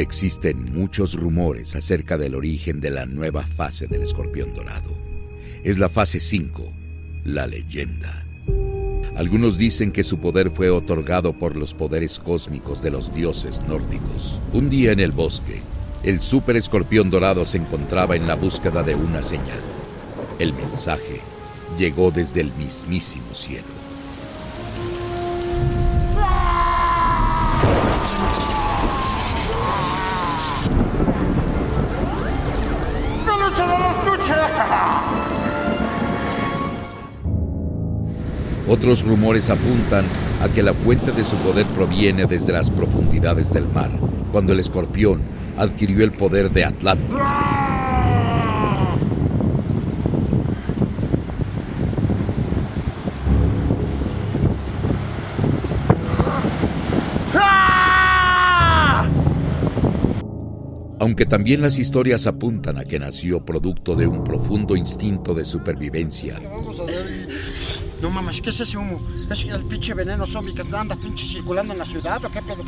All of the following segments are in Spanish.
Existen muchos rumores acerca del origen de la nueva fase del escorpión dorado. Es la fase 5, la leyenda. Algunos dicen que su poder fue otorgado por los poderes cósmicos de los dioses nórdicos. Un día en el bosque, el super escorpión dorado se encontraba en la búsqueda de una señal. El mensaje llegó desde el mismísimo cielo. Otros rumores apuntan a que la fuente de su poder proviene desde las profundidades del mar, cuando el escorpión adquirió el poder de Atlántida. aunque también las historias apuntan a que nació producto de un profundo instinto de supervivencia. No mames, ¿qué es ese humo? ¿Es el pinche veneno zombie que anda pinche circulando en la ciudad o qué pedo?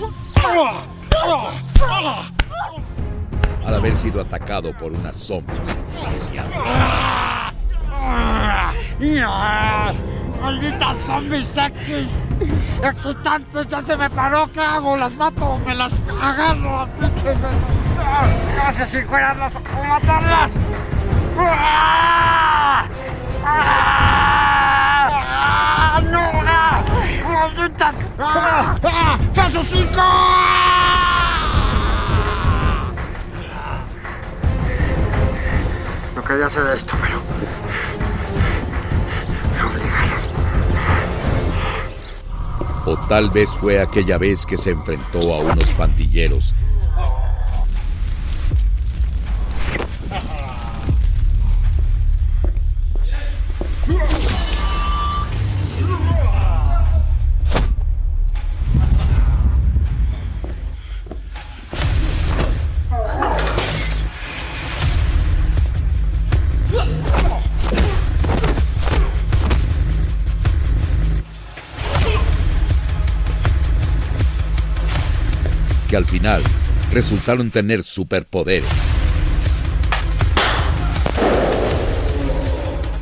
Al haber sido atacado por una zombie insaciable. ¡Malditas zombies sexys! ¡Excitantes! ¡Ya se me paró! ¿Qué hago? ¿Las mato? ¿Me las agarro? ¡Pinches! ¡No sé si cuidarlas o matarlas! ¡Ah! ¡Ah! ¡No! ¡Malditas! ¡Ah! ¡Fase 5! No quería hacer esto, pero... Me obligaron. O tal vez fue aquella vez que se enfrentó a unos pandilleros al final resultaron tener superpoderes.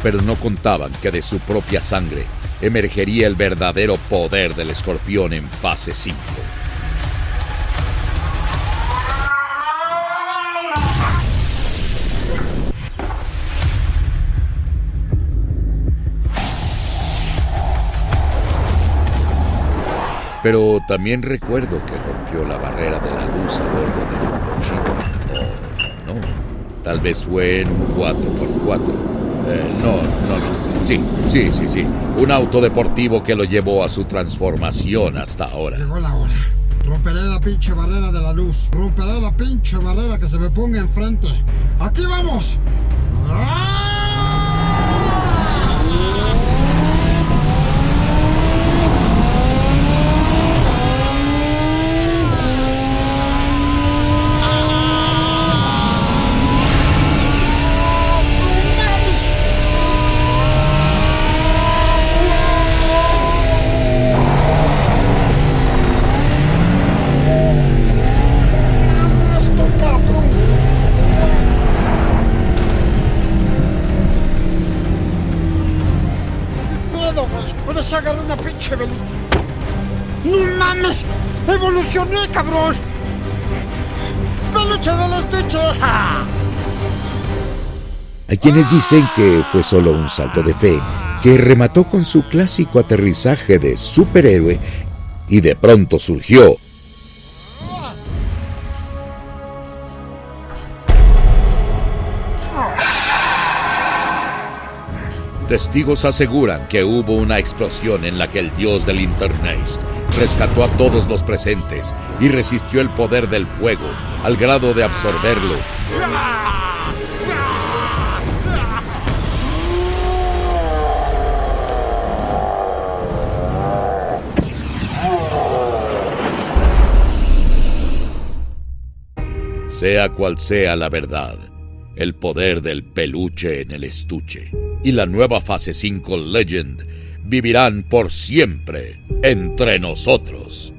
Pero no contaban que de su propia sangre emergería el verdadero poder del escorpión en fase 5. Pero también recuerdo que rompió la barrera de la luz a bordo de un cochino. Oh, no. Tal vez fue en un 4x4. Eh, no, no, no. Sí, sí, sí, sí. Un auto deportivo que lo llevó a su transformación hasta ahora. Llegó la hora. Romperé la pinche barrera de la luz. Romperé la pinche barrera que se me ponga enfrente. ¡Aquí vamos! ¡Ah! ¡No mames! ¡Evolucioné, cabrón! ¡Peluche del estuche! Hay quienes dicen que fue solo un salto de fe que remató con su clásico aterrizaje de superhéroe y de pronto surgió Testigos aseguran que hubo una explosión en la que el dios del Internet rescató a todos los presentes y resistió el poder del fuego al grado de absorberlo. Sea cual sea la verdad, el poder del peluche en el estuche y la nueva fase 5 Legend vivirán por siempre entre nosotros.